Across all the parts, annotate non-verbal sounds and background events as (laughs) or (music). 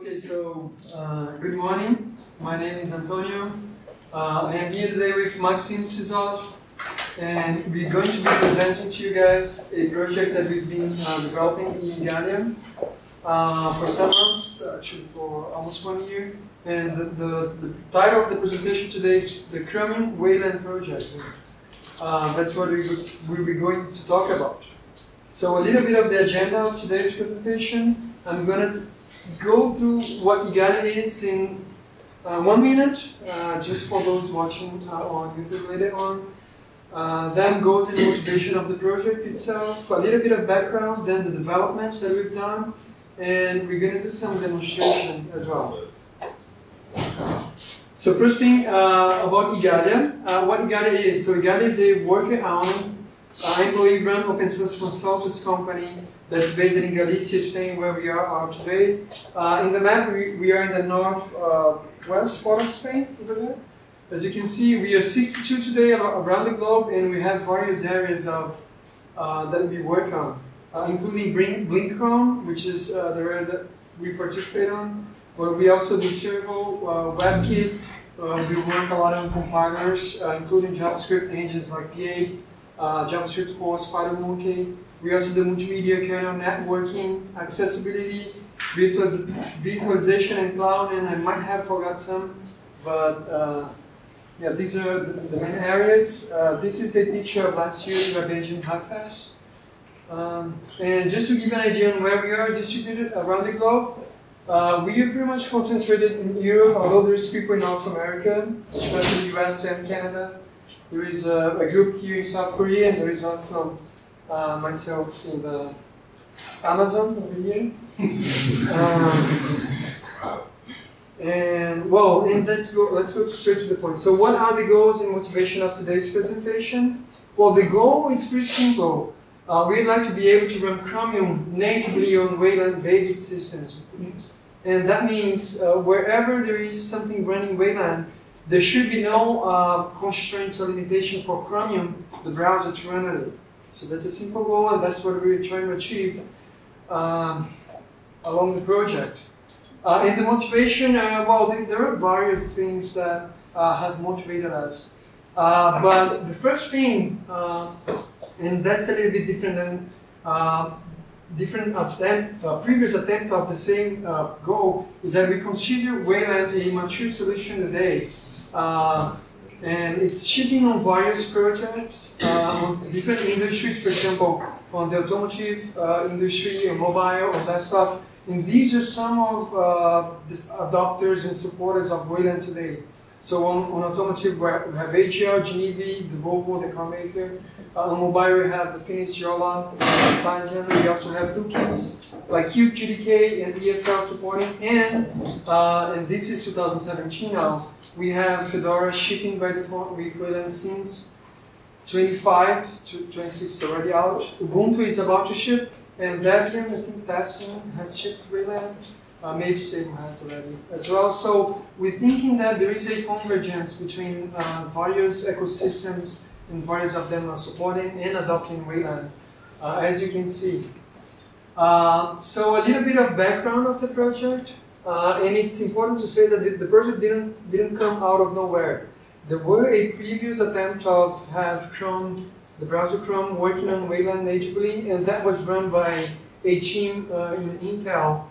Okay, so uh, good morning. My name is Antonio. Uh, I am here today with Maxim Sisov, and we're going to be presenting to you guys a project that we've been uh, developing in Ghana uh, for some months, actually for almost one year. And the, the, the title of the presentation today is the Chromium Wayland Project. Uh, that's what we, we'll be going to talk about. So a little bit of the agenda of today's presentation. I'm going to go through what Igalia is in uh, one minute, uh, just for those watching uh, on YouTube later on. Uh, then goes in the motivation of the project itself, a little bit of background, then the developments that we've done, and we're going to do some demonstration as well. So first thing uh, about Igalia, uh, what Igalia is. So Igalia is a worker-owned, uh, employee-run open source consultants company that's based in Galicia, Spain, where we are, today. Uh, in the map, we, we are in the north uh, west part of Spain. As you can see, we are 62 today around the globe, and we have various areas of uh, that we work on, uh, including Blinkcron, which is uh, the area that we participate on. But we also do Servo, uh, WebKit. we work a lot on compilers, including JavaScript engines like V8, JavaScriptCore, SpiderMonkey. We also do multimedia kernel networking, accessibility, virtualization and cloud, and I might have forgot some, but uh, yeah, these are the main areas. Uh, this is a picture of last year's Web Hackfest. Um, and just to give an idea on where we are distributed around the globe, uh, we are pretty much concentrated in Europe, although there's people in North America, especially the US and Canada. There is a, a group here in South Korea, and there is also uh, myself in the Amazon over here. (laughs) um, and well, and let's go. Let's go straight to the point. So, what are the goals and motivation of today's presentation? Well, the goal is pretty simple. Uh, we'd like to be able to run Chromium natively on Wayland-based systems, and that means uh, wherever there is something running Wayland, there should be no uh, constraints or limitation for Chromium, the browser, to run it. So that's a simple goal, and that's what we're trying to achieve um, along the project. Uh, and the motivation, uh, well, there are various things that uh, have motivated us. Uh, but the first thing, uh, and that's a little bit different than uh, different attempt, previous attempt of the same goal, is that we consider Wayland a mature solution today. And it's shipping on various projects uh, on different industries, for example, on the automotive uh, industry, on mobile, on desktop. And these are some of uh, the adopters and supporters of Wayland today. So on, on automotive, we have AGL, GENIVI, the Volvo, the car maker. Uh, on mobile, we have the Phoenix, Jolla, Tizen. We also have toolkits like Qt GTK and EFL supporting. And, uh, and this is 2017 now. We have Fedora shipping by default with Wayland since 25 to 26 already out. Ubuntu is about to ship. And Debian, I think Tassin has shipped Wayland uh, maybe Stable has already as well. So we're thinking that there is a convergence between uh, various ecosystems and various of them are supporting and adopting Wayland, uh, as you can see. Uh, so a little bit of background of the project, uh, and it's important to say that the, the, project didn't didn't come out of nowhere. There were a previous attempt of have Chrome, the browser Chrome, working on Wayland natively, and that was run by a team uh, in Intel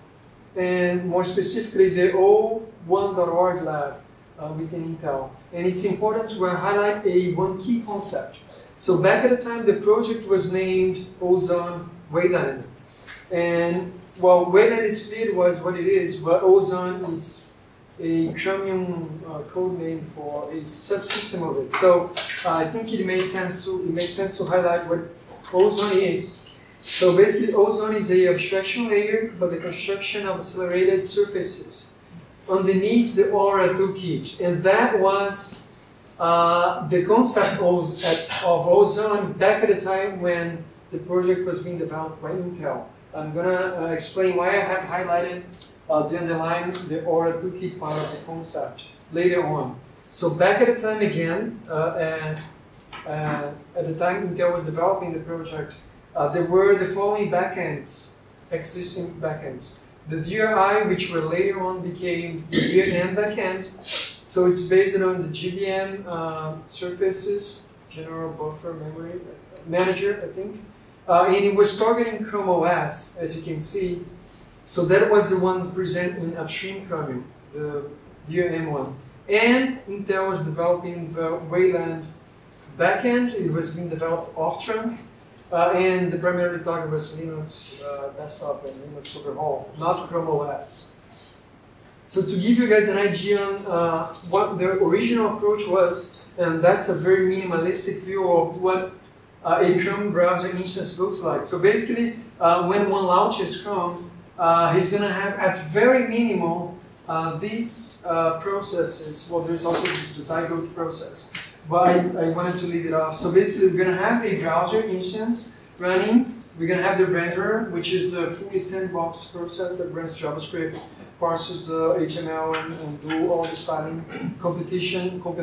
and more specifically the 01.org lab uh, within Intel. And it's important to highlight a one key concept. So back at the time, the project was named Ozone Wayland. And well, Wayland is clear was what it is, but Ozone is a Chromium uh, code name for a subsystem of it. So uh, I think it makes sense to it makes sense to highlight what Ozone is so basically, ozone is a abstraction layer for the construction of accelerated surfaces underneath the Aura toolkit, and that was uh, the concept of, of ozone back at the time when the project was being developed by Intel. I'm gonna uh, explain why I have highlighted uh, the underlying the Aura toolkit part of the concept later on. So back at the time again, uh, and, uh, at the time Intel was developing the project, uh, there were the following backends, existing backends. the DRI, which were later on became the DRM backend. So it's based on the GBM surfaces, General Buffer Memory Manager, I think. Uh, and it was targeting Chrome OS, as you can see. So that was the one present in upstream Chromium, the DRM one. And Intel was developing the Wayland backend. It was being developed off trunk. Uh, and the primary target was Linux uh, desktop and Linux overhaul, not Chrome OS. So to give you guys an idea on uh, what the original approach was, and that's a very minimalistic view of what a Chrome browser instance looks like. So basically, uh, when one launches Chrome, uh, he's going to have at very minimal these processes. Well, there's also the Zygote process but I, I wanted to leave it off. So basically, we're going to have a browser instance running. We're going to have the renderer, which is the fully sandbox process that runs JavaScript, parses the HTML, and, and do all the styling, competition, comp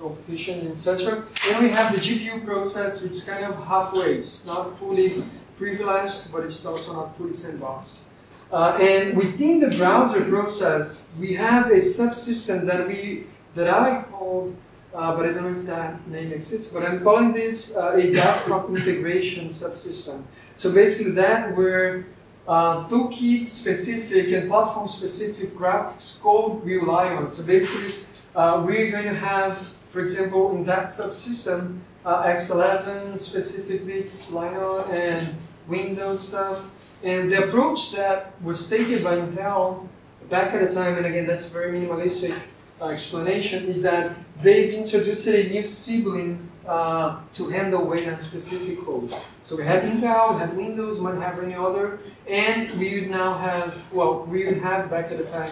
competition, etc. Then we have the GPU process, which is kind of halfway. It's not fully privileged, but it's also not fully sandboxed. Uh, and within the browser process, we have a subsystem that we that I called uh, but I don't know if that name exists. But I'm calling this uh, a desktop integration subsystem. So basically that where uh, toolkit specific and platform specific graphics code we rely on. So basically uh, we're going to have, for example, in that subsystem, uh, X11 specific bits, Lino and Windows stuff. And the approach that was taken by Intel back at the time, and again, that's very minimalistic, uh, explanation is that they've introduced a new sibling uh, to handle Wayland specific code. So we have Intel, we have Windows, might have any other, and we would now have, well, we would have back at the time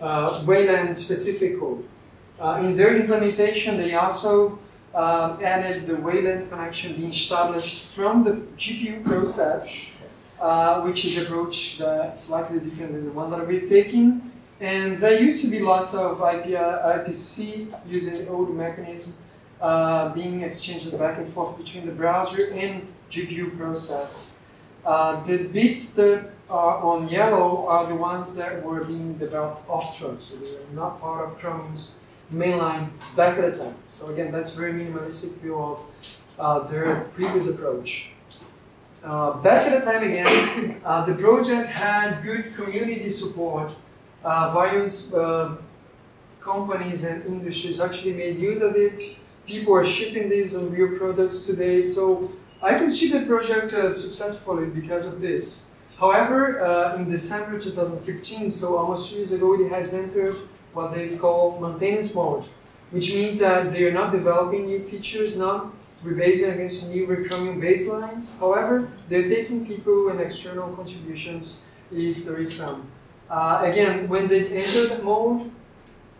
uh, Wayland specific code. Uh, in their implementation, they also uh, added the Wayland connection being established from the GPU process, uh, which is approach that's slightly different than the one that we're taking. And there used to be lots of IP, IPC using old mechanism uh, being exchanged back and forth between the browser and GPU process. Uh, the bits that are on yellow are the ones that were being developed off trunk, so they are not part of Chrome's mainline back at the time. So again, that's very minimalistic view of uh, their previous approach. Uh, back at the time again, (coughs) uh, the project had good community support uh, various uh, companies and industries actually made use of it. People are shipping these on real products today. So I consider the project uh, successfully because of this. However, in December 2015, so almost two years ago, it has entered what they call maintenance mode, which means that they are not developing new features, not rebasing against new recurring baselines. However, they're taking people and external contributions if there is some. Uh, again, when they entered the mode,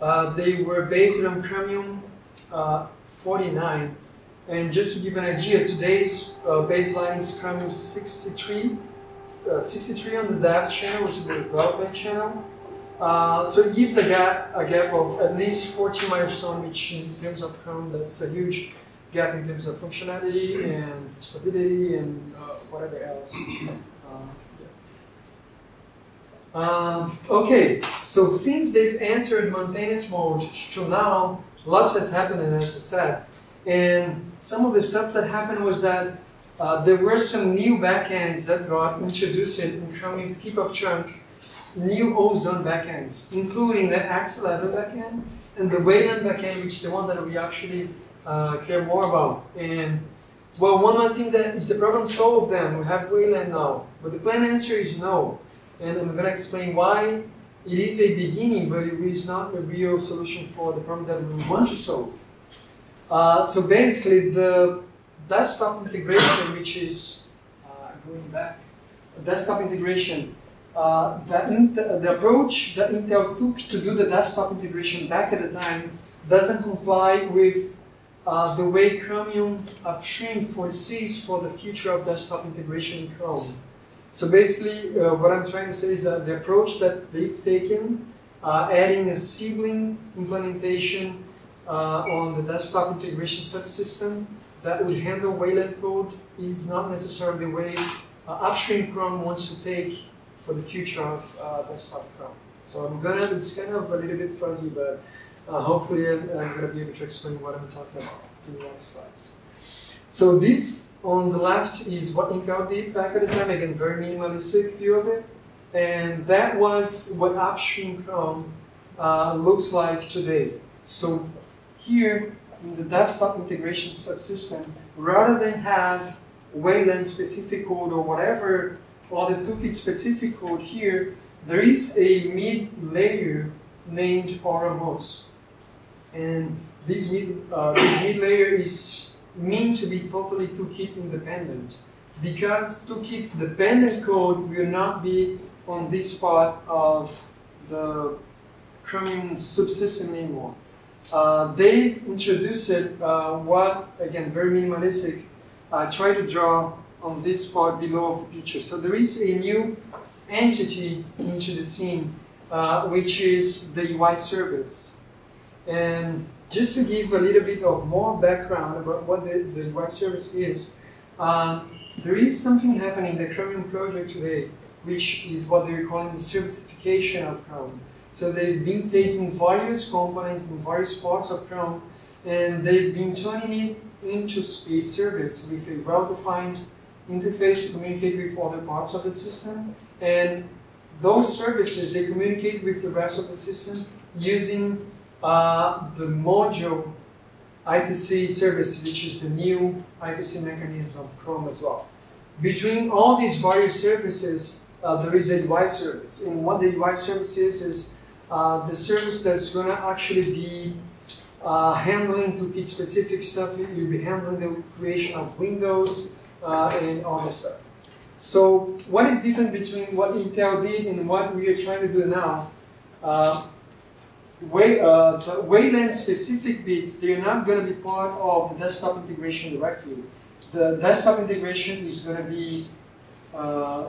uh, they were based on Chromium uh, 49. And just to give an idea, today's uh, baseline is Chromium 63, uh, 63 on the dev channel, which is the development channel. Uh, so it gives a gap, a gap of at least 14 milestones, which in terms of Chrome, that's a huge gap in terms of functionality and stability and whatever else. Um, okay, so since they've entered maintenance mode to now, lots has happened, as I said. And some of the stuff that happened was that uh, there were some new backends that got introduced in Chromium tip of new Ozone backends, including the X11 backend and the Wayland backend, which is the one that we actually uh, care more about. And well, one more thing that is the problem solved then, we have Wayland now. But the plain answer is no and I'm going to explain why it is a beginning, but it is not a real solution for the problem that we want to solve. Uh, so basically, the desktop integration, which is uh, going back, desktop integration, uh, the, the approach that Intel took to do the desktop integration back at the time doesn't comply with uh, the way Chromium upstream foresees for the future of desktop integration in Chrome. So basically, uh, what I'm trying to say is that the approach that they've taken, uh, adding a sibling implementation uh, on the desktop integration subsystem that would handle Wayland code is not necessarily the way upstream Chrome wants to take for the future of uh, desktop Chrome. So I'm gonna, it's kind of a little bit fuzzy, but uh, hopefully I'm, I'm gonna be able to explain what I'm talking about in the next slides. So this on the left is what Intel did back at the time, again, very minimalistic view of it. And that was what upstream Chrome uh, looks like today. So here in the desktop integration subsystem, rather than have Wayland specific code or whatever other toolkit specific code here, there is a mid layer named AuraMOS. And this mid, uh, this mid layer is meant to be totally toolkit independent because toolkit dependent code will not be on this part of the Chromium subsystem anymore. Uh, they've introduced it, uh, what, again, very minimalistic, uh, try to draw on this part below of the picture. So there is a new entity into the scene, uh, which is the UI service. And just to give a little bit of more background about what the, the UI service is, um, there is something happening in the Chromium project today, which is what they're calling the servicification of Chrome. So they've been taking various components in various parts of Chrome, and they've been turning it into a service with a well-defined interface to communicate with other parts of the system. And those services, they communicate with the rest of the system using uh, the module IPC service, which is the new IPC mechanism of Chrome as well. Between all these various services, uh, there is a UI service. And what the UI service is, is uh, the service that's going to actually be uh, handling toolkit specific stuff. You'll be handling the creation of windows uh, and all this stuff. So what is different between what Intel did and what we are trying to do now? Uh, way, uh, the Wayland specific bits, they're not going to be part of the desktop integration directly. The desktop integration is going to be uh,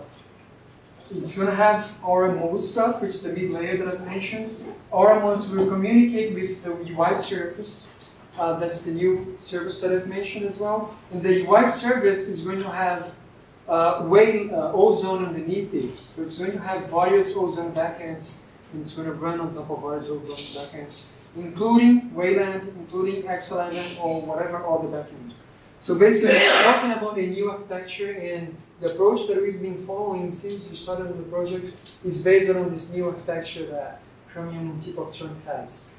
it's going to have AuraMOS stuff, which is the mid layer that I mentioned. AuraMOS will communicate with the UI service. Uh, that's the new service that I've mentioned as well. And the UI service is going to have uh, way, uh, Ozone underneath it. So it's going to have various Ozone backends, and it's going to run on top of various Ozone backends, including Wayland, including X11, or whatever other backend. So basically, talking about a new architecture and the approach that we've been following since we started the project is based on this new architecture that Chromium tip of trunk has.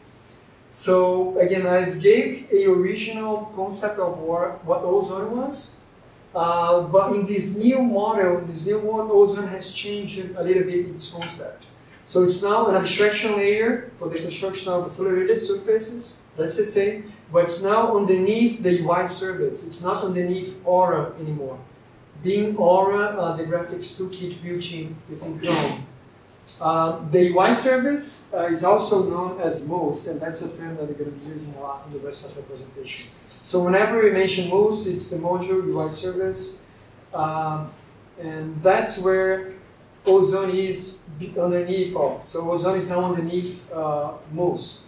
So again, I've gave a original concept of what, ozone was, uh, but in this new model, this new one, ozone has changed a little bit its concept. So it's now an abstraction layer for the construction of accelerated surfaces, that's the same, but it's now underneath the UI service. It's not underneath Aura anymore being Aura, uh, the graphics toolkit built in within Chrome. Uh, the UI service uh, is also known as Mus, and that's a term that we're going to be using a lot in the rest of the presentation. So whenever we mention Mus, it's the module UI service, um, and that's where Ozone is underneath of. So Ozone is now underneath uh, Mus.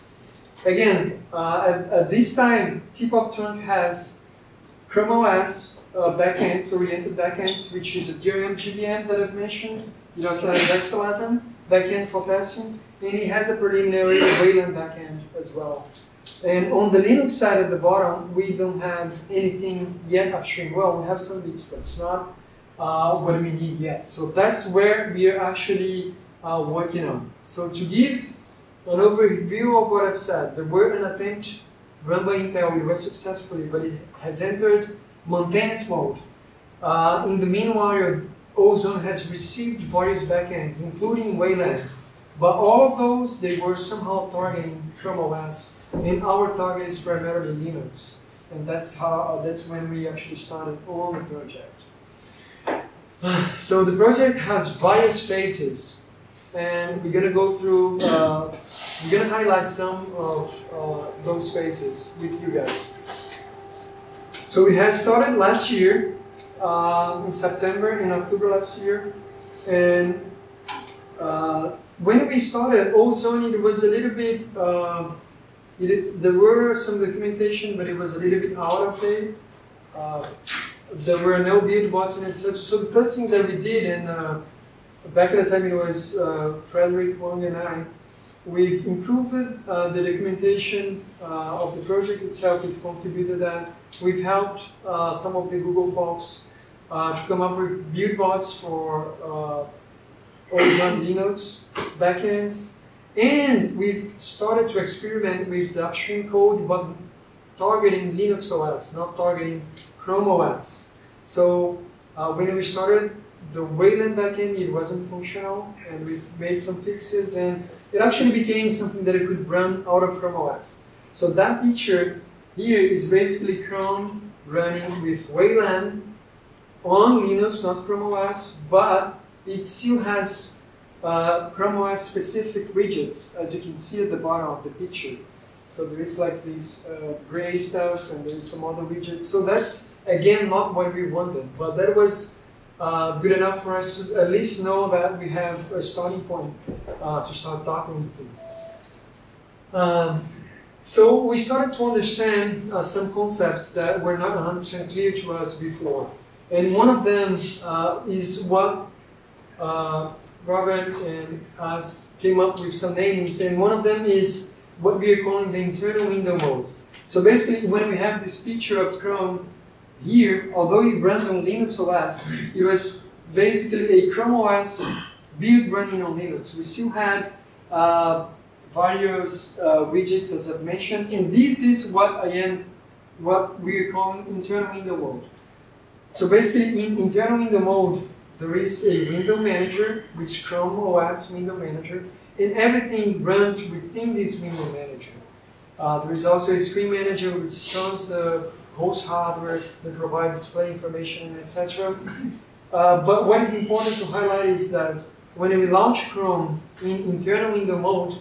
Again, uh, at, at, this time, Tip-Top Trunk has Chrome OS uh, backends, oriented backends, which is a DRM GBM that I've mentioned. It also has X11 backend for testing, and it has a preliminary (coughs) Wayland backend as well. And on the Linux side at the bottom, we don't have anything yet upstream. Well, we have some bits, but it's not uh, what we need yet. So that's where we are actually uh, working on. So to give an overview of what I've said, there were an attempt run by Intel, it was successfully, but it has entered maintenance mode. Uh, in the meanwhile, Ozone has received various backends, including Wayland. But all of those, they were somehow targeting Chrome OS, and our target is primarily Linux. And that's how that's when we actually started on the project. (sighs) So the project has various phases, and we're gonna go through. Uh, we're gonna highlight some of uh, those phases with you guys. So it had started last year, uh, in September, in October last year, and uh, when we started, Ozone, it was a little bit, uh, it, there were some documentation, but it was a little bit out of date. Uh, there were no build bots and such. So, so, the first thing that we did, and uh, back at the time it was uh, Frédéric Wang and I, we've improved uh, the documentation uh, of the project itself, we've contributed that. We've helped uh, some of the Google folks uh, to come up with build bots for uh, Ozone Linux backends. And we've started to experiment with the upstream code, but targeting Linux OS, not targeting Chrome OS. So uh, when we started the Wayland backend, it wasn't functional, and we've made some fixes, and it actually became something that it could run out of Chrome OS. So that picture here is basically Chrome running with Wayland on Linux, not Chrome OS, but it still has uh, Chrome OS specific widgets, as you can see at the bottom of the picture. So there is like this uh, gray stuff, and there is some other widgets. So that's again not what we wanted, but that was uh, good enough for us to at least know that we have a starting point uh, to start talking things. Um, so we started to understand uh, some concepts that were not 100% clear to us before. And one of them uh, is what uh, Robert and us came up with some names, and one of them is what we are calling the internal window mode. So basically, when we have this picture of Chrome here, although it runs on Linux OS, it was basically a Chrome OS build running on Linux. We still had uh, various uh, widgets, as I've mentioned, and this is what I am, what we are calling internal window mode. So basically, in internal window mode, there is a window manager, which Chrome OS window manager, and everything runs within this window manager. Uh, there is also a screen manager which runs the host hardware that provides display information, etc. Uh, but what is important to highlight is that when we launch Chrome in internal window mode,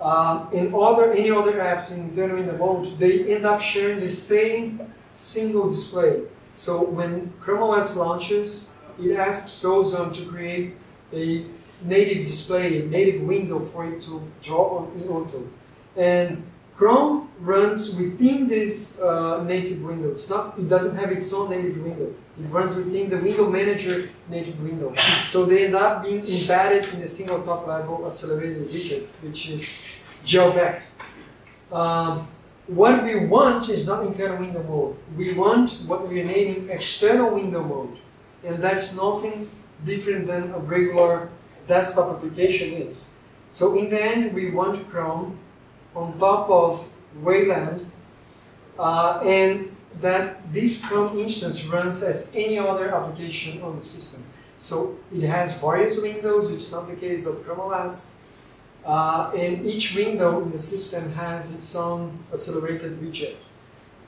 uh, other any other apps in internal window mode, they end up sharing the same single display. So when Chrome OS launches, it asks Ozone to create a native display, a native window for it to draw on onto. And Chrome runs within this uh, native window. It's not, it doesn't have its own native window. It runs within the window manager native window. So they end up being embedded in a single top level accelerated widget, which is jailback. Um, what we want is not internal window mode. We want what we are naming external window mode. And that's nothing different than a regular desktop application is. So in the end, we want Chrome on top of Wayland, uh, and that this Chrome instance runs as any other application on the system. So it has various windows, which is not the case of Chrome OS, uh, and each window in the system has its own accelerated widget.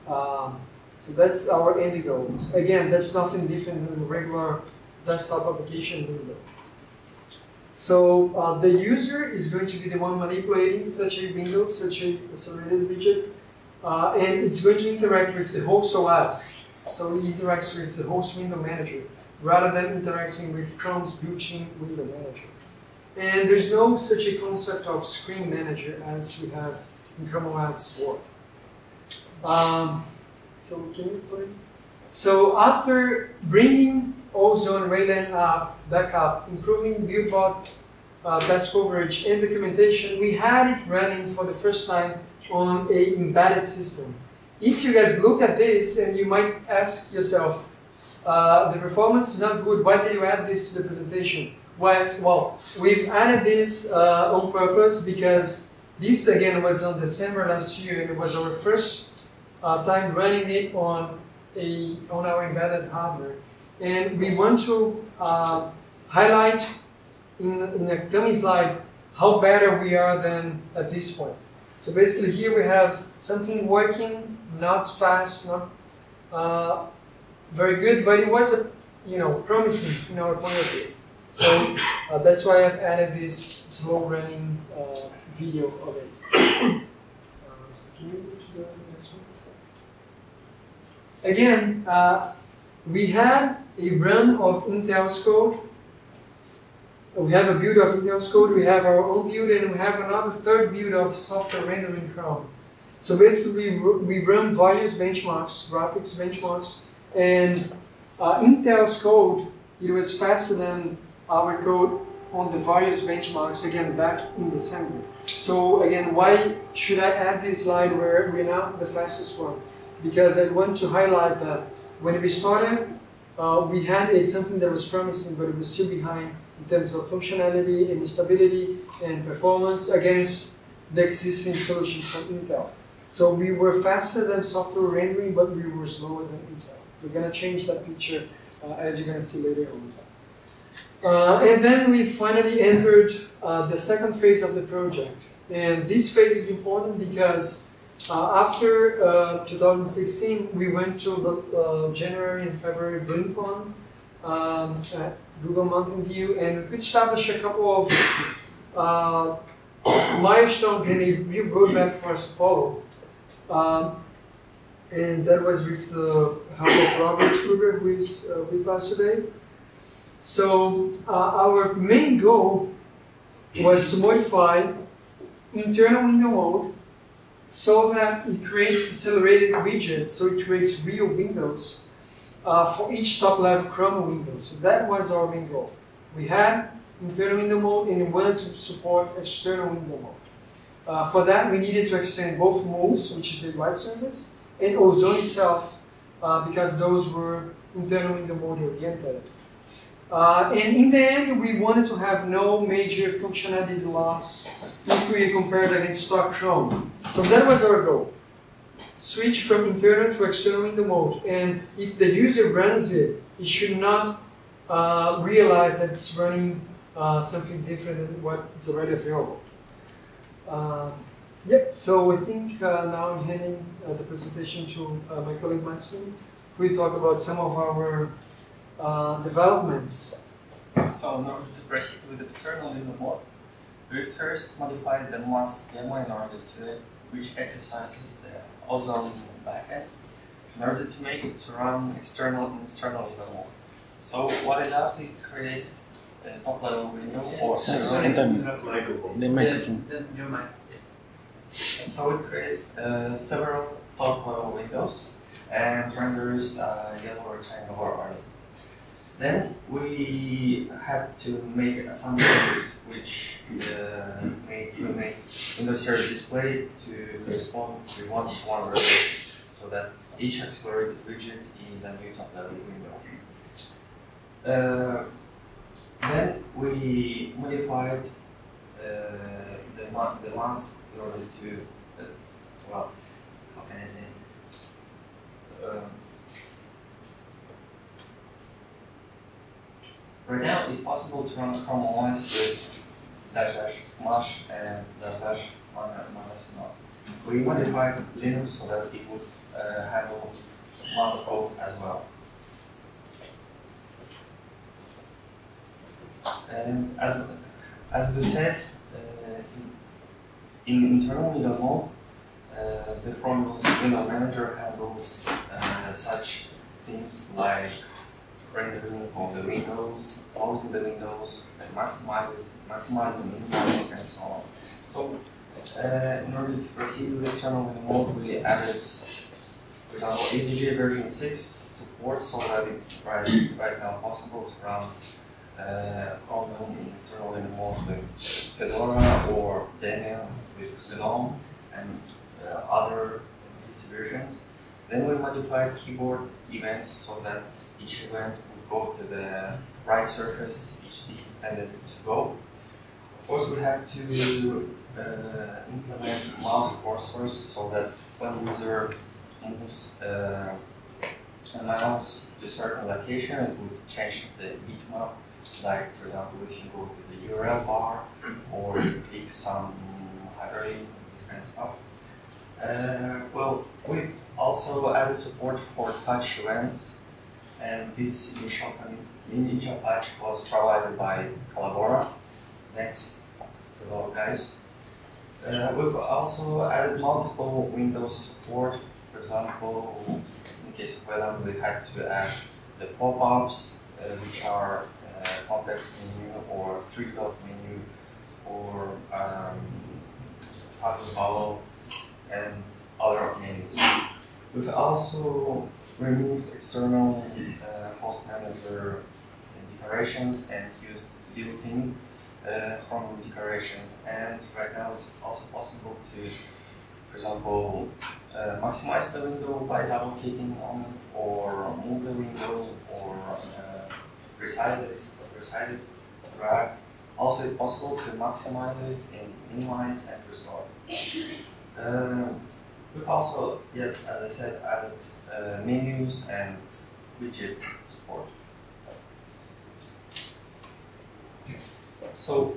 Um, so that's our end goal. Again, that's nothing different than a regular desktop application window. So uh, the user is going to be the one manipulating such a window, such a accelerated widget, uh, and it's going to interact with the host OS. So it interacts with the host window manager rather than interacting with Chrome's built-in window manager. And there's no such a concept of screen manager as we have in Chrome OS 4. Um, so can you? So after bringing Ozone Wayland up, back up, improving BuildBot uh, test coverage and documentation, we had it running for the first time on a embedded system. If you guys look at this and you might ask yourself, uh, the performance is not good, why did you add this to the presentation? Well, well we've added this uh, on purpose because this again was on December last year and it was our first uh, time running it on a on our embedded hardware. And we want to uh, highlight in, in a coming slide how better we are than at this point. So basically here we have something working, not fast, not uh, very good, but it was a, you know promising in our point of view. So uh, that's why I've added this slow running uh, video of it. (coughs) Uh, so one? Again, uh, we had a run of Intel's code. We have a build of Intel's code, we have our own build, and we have another third build of software rendering Chrome. So basically, we run various benchmarks, graphics benchmarks, and uh, Intel's code, it was faster than our code on the various benchmarks again back in December. So again, why should I add this slide where we're now the fastest one? Because I want to highlight that when we started, uh, we had a, something that was promising, but it was still behind in terms of functionality and stability and performance against the existing solutions from Intel. So we were faster than software rendering, but we were slower than Intel. We're going to change that feature uh, as you're going to see later on. Uh, and then we finally entered uh, the second phase of the project. And this phase is important because uh, after uh, 2016, we went to the uh, January and February BlinkOn um, at Google Mountain View, and we established a couple of milestones and a new roadmap for us to follow. Um, and that was with the help of Robert Kroeger, who is with us today. So uh, our main goal was to modify internal window mode so that it creates accelerated widgets, so it creates real windows uh, for each top-level Chrome window. So that was our main goal. We had internal window mode and we wanted to support external window mode. Uh, for that, we needed to extend both modes, which is the write service, and Ozone itself, uh, because those were internal window mode oriented. Uh, and in the end, we wanted to have no major functionality loss if we compared against stock Chrome. So that was our goal. Switch from internal to external window mode. And if the user runs it, it should not uh, realize that it's running uh, something different than what is already available. Uh, yep, so I think uh, now I'm handing uh, the presentation to my colleague Maxim, who will talk about some of our uh, developments. So in order to proceed with external window mode, we first modify the mass demo in order to which exercises the ozone backends in order to make it to run external and external window mode. So what it does is it creates a top level window or Sorry, server. Antonio, Microphone. the microphone. The, the, your mic, yes. So it creates uh, several top level windows and renders uh, yellow rectangular array. Then we had to make assumptions which uh, made we make Server display to correspond to one to one relation, so that each accelerated widget is a new top level window. Uh, then we modified uh, the the mask in order to uh, well how can I say um, Right now, it's possible to run Chrome OS with dash dash mash and dash dash minus mas. We modified Linux so that it would uh, handle mas code as well. And as as we said, uh, in, in internal window mode, uh, the Chrome window manager handles uh, such things like rendering of the windows, closing the windows, and maximizes, maximizing input and so on. So, uh, in order to proceed with this external window mode, we added, for example, XDG version 6 support so that it's right, right now possible to run uh, Chrome in external window mode with Fedora or Debian with GNOME and uh, other distributions. Then we modified keyboard events so that each event go to the right surface each is intended to go. Course, we have to uh, implement mouse cursors so that when user moves uh, a mouse to a certain location, it would change the bitmap. Like, for example, if you go to the URL bar or you click some hyperlink, this kind of stuff. Uh, well, we've also added support for touch events and this initial, initial patch was provided by Collabora. Next to those guys. Uh, we've also added multiple Windows support. For example, in case of Venom, we had to add the pop-ups, uh, which are uh, context menu or three-dot menu or um, status bubble and other menus. We've also removed external uh, host manager decorations and used built-in uh, Chrome decorations. And right now it's also possible to, for example, uh, maximize the window by double clicking on it, or move the window, or uh, resize it, resize it, drag. Also, it's possible to maximize it and minimize and restore. Uh, we've also, yes, as I said, added uh, menus and widgets support. So,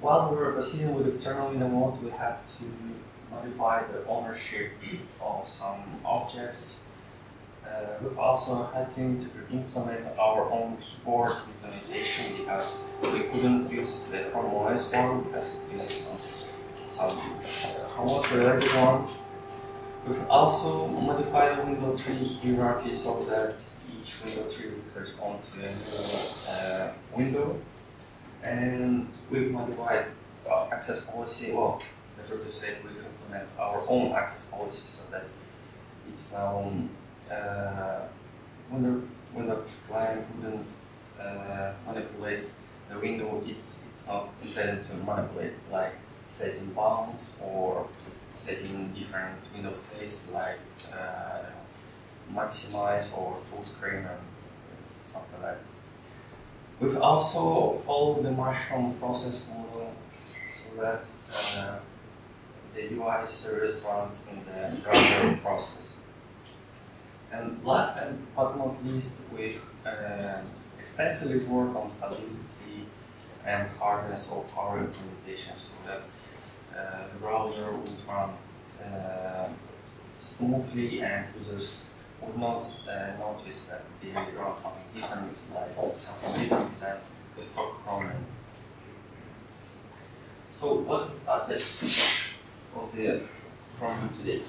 while we were proceeding with external mode, we had to modify the ownership of some objects. Uh, we've also had to implement our own keyboard implementation because we couldn't use the Chrome OS one because it uses some, some uh, Chrome OS related one. We've also modified the window tree hierarchy so that each window tree would correspond to a uh, window. And we've modified uh, access policy, well, better to say we've implemented our own access policy so that it's now uh, when the client wouldn't uh, manipulate the window, it's it's not intended to manipulate like setting bounds or setting different window states like uh, maximize or full screen and something like that. We've also followed the mushrome process model so that uh, the UI service runs in the browser process. And last and but not least, we uh, extensively work on stability and hardness of our implementation so that uh, the browser would run uh, smoothly and users would not uh, notice that they run something different, like something different than the stock Chrome. So what's the status of the Chrome today?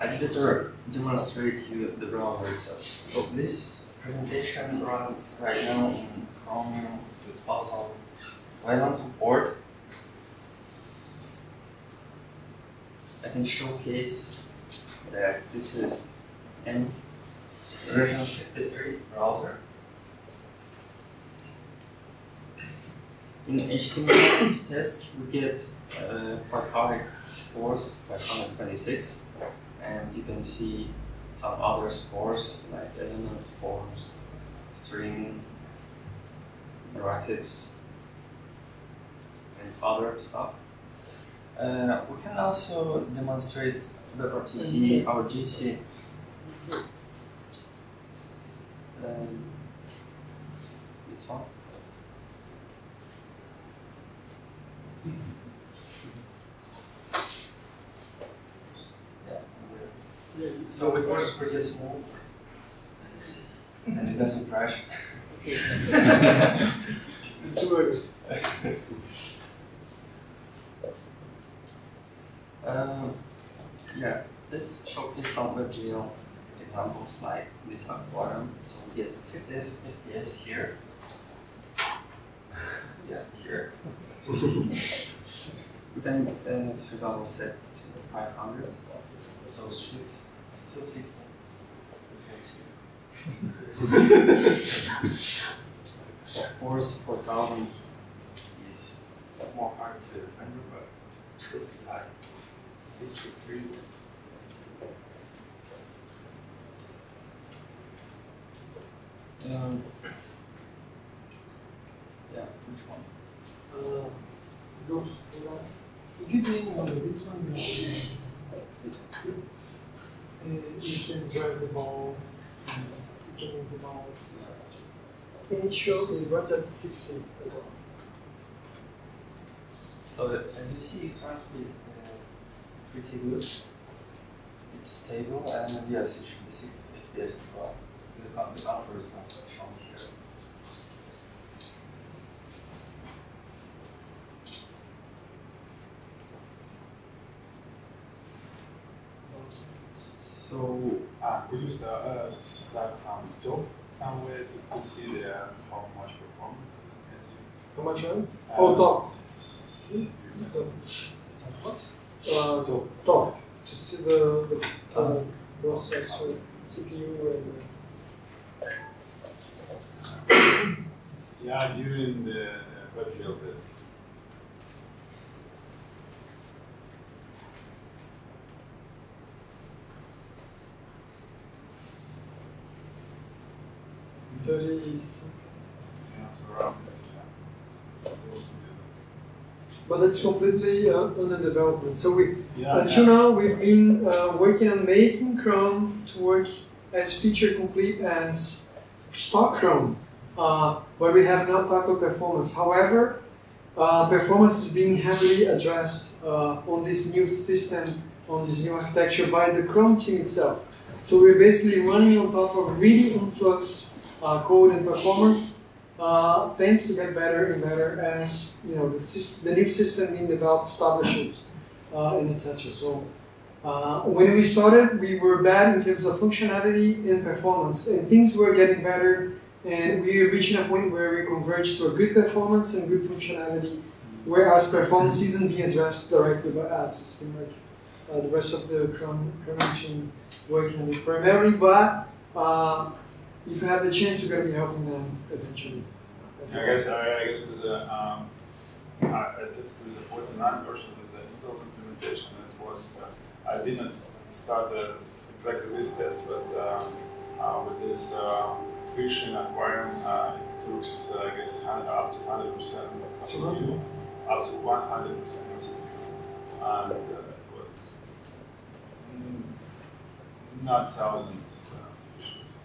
I to demonstrate you the browser itself. So this presentation runs right now in Chrome with Puzzle Wayland support. I can showcase that this is an version 63 browser. In HTML test, we get uh, high scores, 526, and you can see some other scores like elements, forms, string, graphics, and other stuff. Uh, we can also demonstrate WebRTC or GC. Um, this one. Yeah. So it works pretty smooth and it doesn't crash. (laughs) Enjoy. (laughs) Um, yeah, let's showcase some WebGL examples like this aquarium. So we get 50 FPS here. (laughs) yeah, here. (laughs) then, uh, for example, set to 500. So six, still 60. As see. (laughs) of course, 4000 is more hard to render, but still pretty high. 53. Um, yeah, which one? Uh, goes to that. You can name one of (laughs) this one, you can This one. Uh, you can drag the ball, and you can move the mouse. Can you show me what's at 60 as well? So as you see, it runs pretty, uh, pretty good. It's stable and yes, it should be 60 FPS as well. The, the counter is not shown here. So Uh, could you start, uh, start some job somewhere to, to see the, how much performance How much on? Uh, Oh, top. So, what? Uh, top. To see the, the uh, processor, CPU, and uh, Yeah, during the uh, WebGL test. Thirty. Yeah, so around yeah. It's But that's completely uh, under development. So we. Yeah, until yeah. now, we've been uh, working on making Chrome to work as feature complete as stock Chrome, uh, but we have not talked tackled performance. However, uh, performance is being heavily addressed uh, on this new system, on this new architecture by the Chrome team itself. So we're basically running on top of really influx uh, code and performance uh, tends to get better and better as you know the, the new system being developed establishes uh, and etc. So uh, when we started, we were bad in terms of functionality and performance, and things were getting better, and we were reaching a point where we converged to a good performance and good functionality, whereas performance isn't being addressed directly by us. It's been like uh, the rest of the Chrome, Chrome team working on it primarily, but uh, if you have the chance, you're going to be helping them eventually. That's I guess I, I guess with the um, I, I tested with the 49 version with the Intel implementation. It was uh, I didn't start the, exactly this test, but uh, uh, with this uh, phishing aquarium, uh, it took uh, I guess up to 100 percent up to 100 percent, and uh, it was mm, not thousands uh, fishes.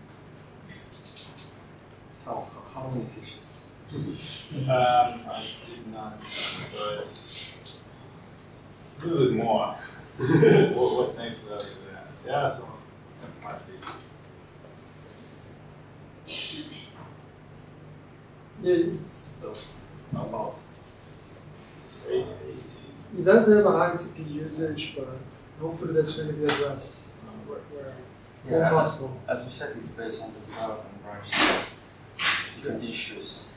So, h- how many fishes? Um, I did not, so it's, it's a little bit more. (laughs) what, what next level is that? Yeah, so it might be. Yeah, So, about Eight, 18. it does have a high CPU usage, but hopefully that's going to be addressed where, where, where Yeah, as, as we said, it's based on the development branch. Different issues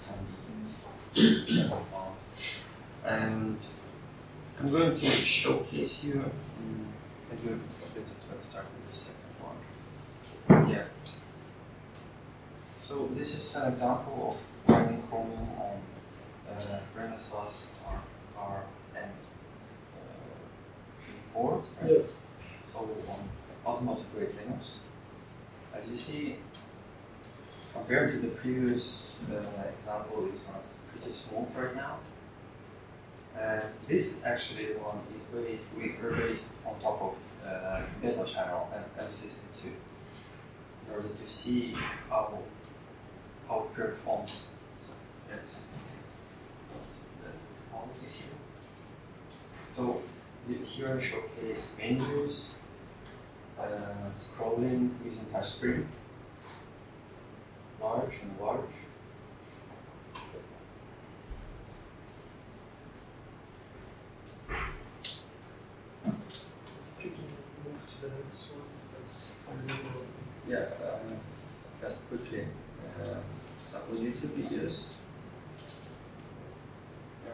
can be found. (coughs) And I'm going to showcase you, maybe a bit to start with the second one. Yeah. So this is an example of running Chromium on uh, Renesas R, R and uh, board, right? Yeah. So on automotive grade Linux. As you see, compared to the previous uh, example, it runs pretty smooth right now. And this actually one is based, we are based on top of uh, beta channel and M62 in order to see how how it performs. So M62. The here. So here I showcase menus, uh, scrolling using touchscreen, large and large. You move to the next one. That's unbelievable. Yeah, um, just quickly, uh, example YouTube videos. Yeah.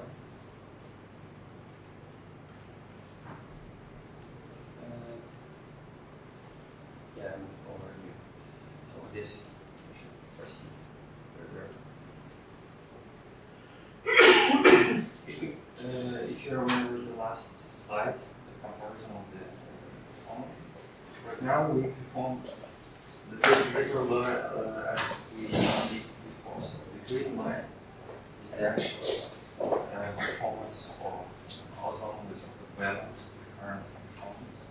Uh, yeah, and overview. So this, we should proceed further. if you, uh, if you remember the last slide, the comparison of the performance, right now we perform the regular uh, as we did before. So the green line is the actual uh, performance of Ozone with the value current performance.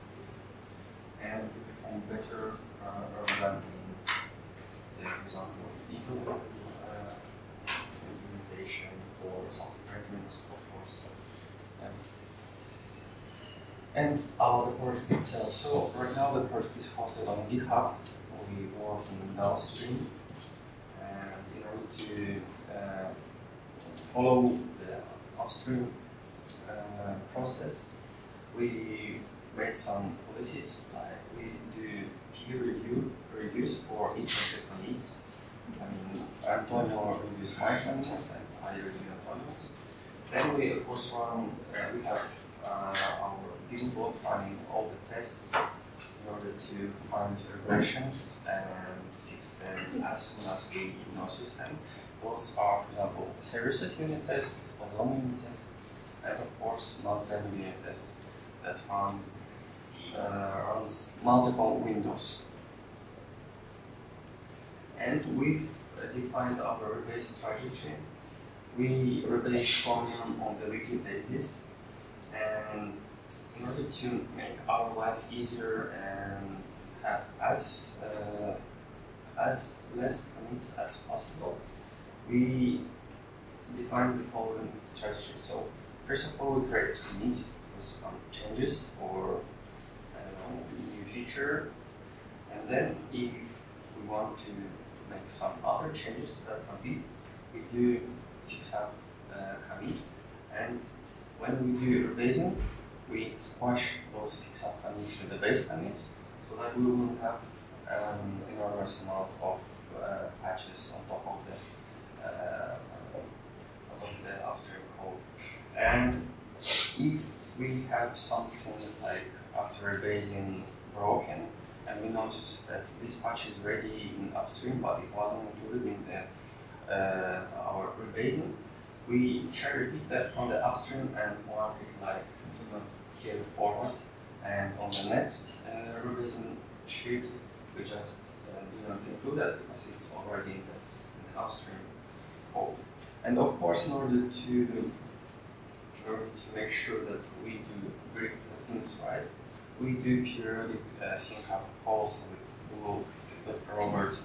And we perform better uh, than in, the, for example, Intel uh, implementation or something like Linux workforce. And and uh, the project itself. So right now the project is hosted on GitHub. We work in downstream, and in order to uh, follow the upstream uh, process, we made some policies. Like we do peer review reviews for each of the commits. I mean, Antonio reviews my commits, and I review Antonio's. Then we of course run. Uh, we have uh, our Google bot running all the tests in order to find regressions and fix them as soon as we notice them. Those are, for example, series unit tests, ozone unit tests, and of course, non-standard unit tests that run uh, runs multiple windows. And we've uh, defined our rebase strategy. We rebase chromium on the weekly basis, and in order to make our life easier and have as uh, as less needs as possible, we define the following strategy. So first of all, we create a need with some changes or know new feature, and then if we want to make some other changes to that commit, we do fix up uh, commit, and when we do rebasing, we squash those fix up commits to the base commits so that we will have an enormous amount of uh, patches on top of the uh, on the upstream code. And if we have something like after rebasing broken and we notice that this patch is ready in upstream but it wasn't included in the uh, our rebasing, we cherry pick that from the upstream and mark it like here forward and on the next uh, rebasing sheet we just uh, do not include that because it's already in the, in the upstream code. And of course in order to in order to make sure that we do the things right, we do periodic uh, sync up calls with Google with Robert.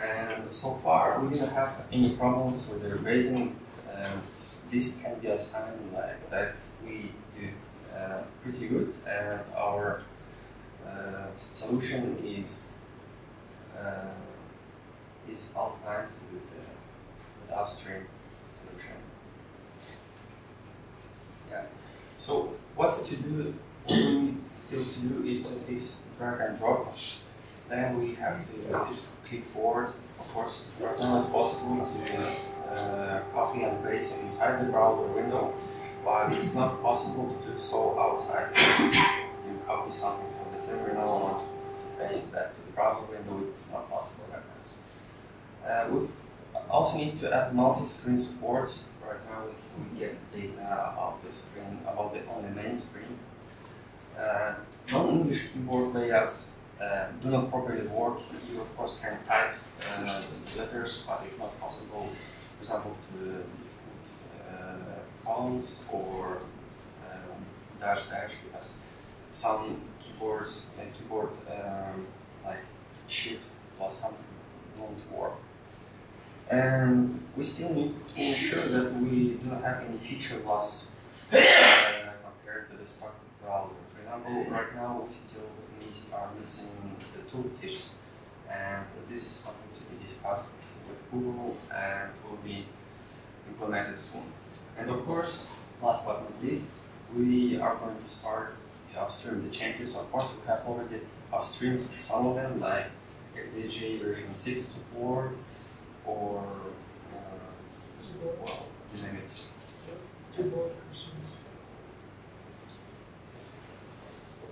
And so far we didn't have any problems with the rebasing and this can be a sign like that we do uh, pretty good and our uh, solution is uh, is outlined with the, with upstream solution. Yeah. So what's to do? What we still to do is to fix drag and drop. Then we have to fix clipboard. Of course, as possible to uh, copy and paste inside the browser window, but it's not possible to do so outside. You copy something from the terminal and to paste that to the browser window, it's not possible right now. Uh, we also need to add multi-screen support. Right now we get data about the screen, about the on the main screen. Uh, non-English keyboard layouts uh, do not properly work. You of course can type uh, letters, but it's not possible, for example, to uh, columns or um, dash dash because some keyboards and keyboard um, like shift plus something won't work. And we still need to ensure that we do not have any feature loss uh, compared to the stock browser. For example, right now we still miss, are missing the tooltips, and this is something to be discussed with Google and will be implemented soon. And of course, last but not least, we are going to start to upstream the changes. Of course, we have already upstreamed some of them, like XDG version 6 support, or uh, well, you name it.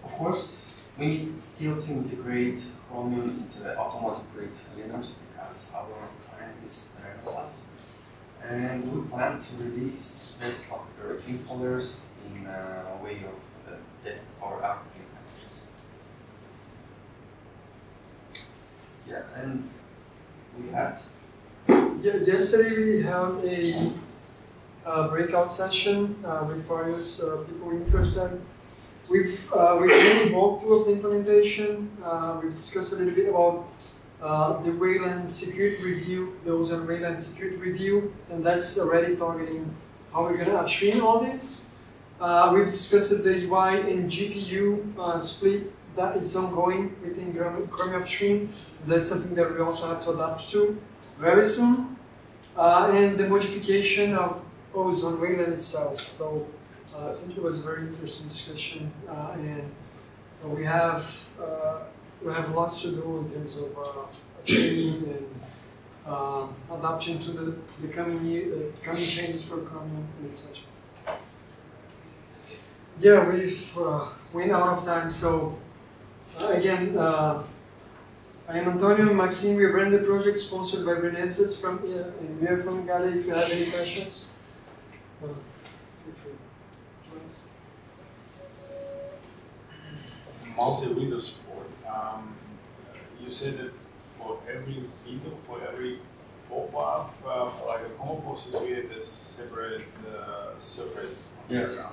Of course, we need still to integrate Chromium into the automotive grade Linux because our client is Renesas. And we plan to release Desktop installers in a way of the Power App packages. Yeah, and we had Yeah, yesterday we had a breakout session uh, with various uh, people interested. We've uh, we've really walked through the implementation. Uh, we've discussed a little bit about uh, the Wayland security review, the Ozone Wayland security review, and that's already targeting how we're gonna upstream all this. Uh, we've discussed the UI and GPU uh, split that is ongoing within Chromium Upstream. That's something that we also have to adapt to very soon. Uh, and the modification of Ozone Wayland itself. So I think it was a very interesting discussion, uh, and uh, we have uh, we have lots to do in terms of uh, training and uh, adapting to the, the coming year, uh, coming changes for Chromium and etc. Yeah, we've uh, went out of time, so Uh, again, uh, I am Antonio Maxime. We running the project sponsored by Renesas from uh, and we are from Igalia. If you have any questions, multi-window support. Um, you said that for every window, for every pop-up, uh, like a post, you create a separate uh, surface Yes.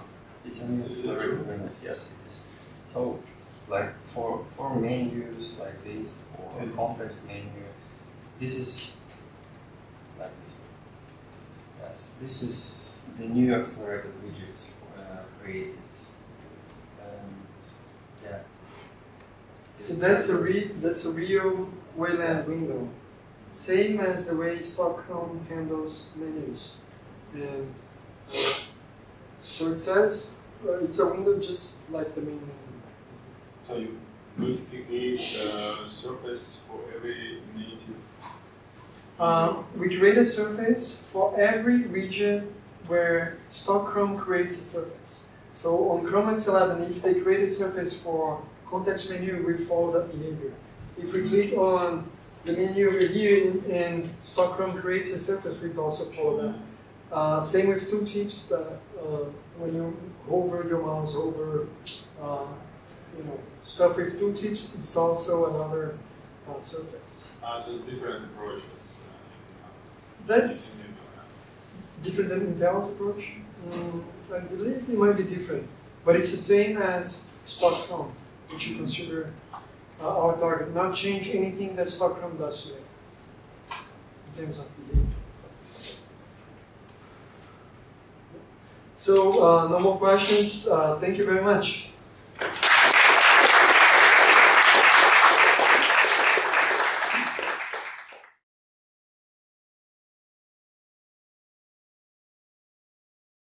It's a new Is it true? Windows. Yes, it is. So, like for for menus like this or Mhm. complex menu, this is like this. Yes, this is the new accelerated widgets uh, created. And yeah. So that's a re- that's a real Wayland window, same as the way stock Chrome handles menus, and uh, so it says uh, it's a window just like the main window. So you basically create a surface for every native. Uh, we create a surface for every region where stock Chrome creates a surface. So on Chrome X11, if they create a surface for context menu, we follow that behavior. If we click on the menu over here and, and stock Chrome creates a surface, we also follow that. Uh, same with tooltips. That uh, when you hover your mouse over, uh, you know, stuff with tooltips, it's also another uh, surface. Uh, so different approaches. Uh, That's different than Intel's approach? Mm, I believe it might be different, but it's the same as stock Chrome, which you consider uh, our target. Not change anything that stock Chrome does today in terms of behavior. So, uh, no more questions. Uh, thank you very much.